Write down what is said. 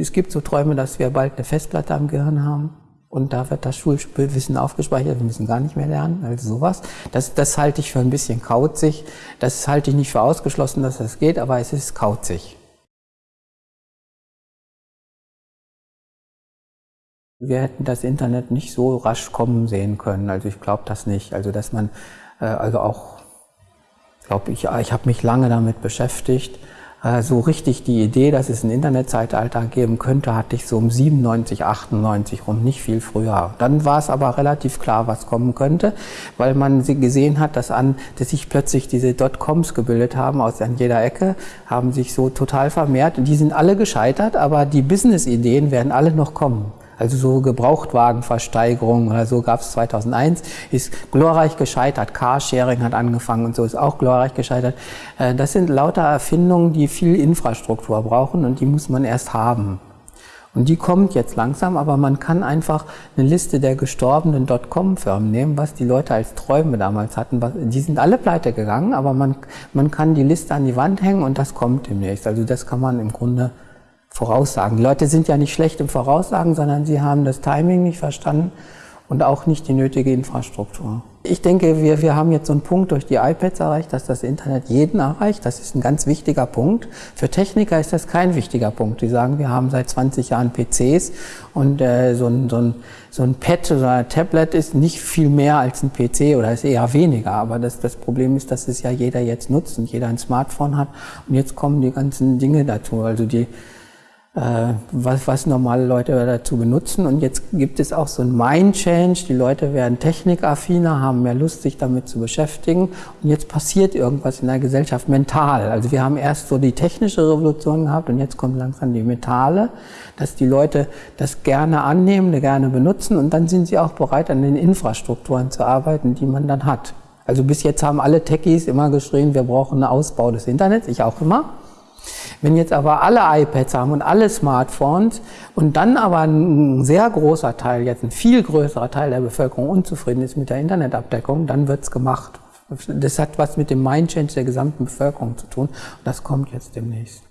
Es gibt so Träume, dass wir bald eine Festplatte am Gehirn haben. Und da wird das Schulwissen aufgespeichert, wir müssen gar nicht mehr lernen, also sowas. Das, das halte ich für ein bisschen kauzig. Das halte ich nicht für ausgeschlossen, dass das geht, aber es ist kauzig. Wir hätten das Internet nicht so rasch kommen sehen können. Also ich glaube das nicht. Also dass man, äh, also auch, glaube ich, ich habe mich lange damit beschäftigt. So richtig die Idee, dass es ein Internetzeitalter geben könnte, hatte ich so um 97, 98 rum, nicht viel früher. Dann war es aber relativ klar, was kommen könnte, weil man gesehen hat, dass, an, dass sich plötzlich diese Dotcoms gebildet haben aus an jeder Ecke, haben sich so total vermehrt. Die sind alle gescheitert, aber die Business-Ideen werden alle noch kommen. Also so Gebrauchtwagenversteigerung oder so gab es 2001, ist glorreich gescheitert. Carsharing hat angefangen und so ist auch glorreich gescheitert. Äh, das sind lauter Erfindungen, die viel Infrastruktur brauchen und die muss man erst haben. Und die kommt jetzt langsam, aber man kann einfach eine Liste der gestorbenen Dotcom-Firmen nehmen, was die Leute als Träume damals hatten. Die sind alle pleite gegangen, aber man, man kann die Liste an die Wand hängen und das kommt demnächst. Also das kann man im Grunde Voraussagen. Die Leute sind ja nicht schlecht im Voraussagen, sondern sie haben das Timing nicht verstanden und auch nicht die nötige Infrastruktur. Ich denke, wir, wir haben jetzt so einen Punkt durch die iPads erreicht, dass das Internet jeden erreicht. Das ist ein ganz wichtiger Punkt. Für Techniker ist das kein wichtiger Punkt. Die sagen, wir haben seit 20 Jahren PCs und äh, so, ein, so, ein, so ein Pad oder ein Tablet ist nicht viel mehr als ein PC oder ist eher weniger. Aber das, das Problem ist, dass es ja jeder jetzt nutzt und jeder ein Smartphone hat. Und jetzt kommen die ganzen Dinge dazu. Also die was, was normale Leute dazu benutzen. Und jetzt gibt es auch so ein Mind-Change. Die Leute werden technikaffiner, haben mehr Lust, sich damit zu beschäftigen. Und jetzt passiert irgendwas in der Gesellschaft mental. Also wir haben erst so die technische Revolution gehabt und jetzt kommt langsam die mentale, dass die Leute das gerne annehmen, gerne benutzen und dann sind sie auch bereit, an den Infrastrukturen zu arbeiten, die man dann hat. Also bis jetzt haben alle Techies immer geschrien, wir brauchen einen Ausbau des Internets, ich auch immer. Wenn jetzt aber alle iPads haben und alle Smartphones und dann aber ein sehr großer Teil, jetzt ein viel größerer Teil der Bevölkerung unzufrieden ist mit der Internetabdeckung, dann wird's gemacht. Das hat was mit dem Mindchange der gesamten Bevölkerung zu tun das kommt jetzt demnächst.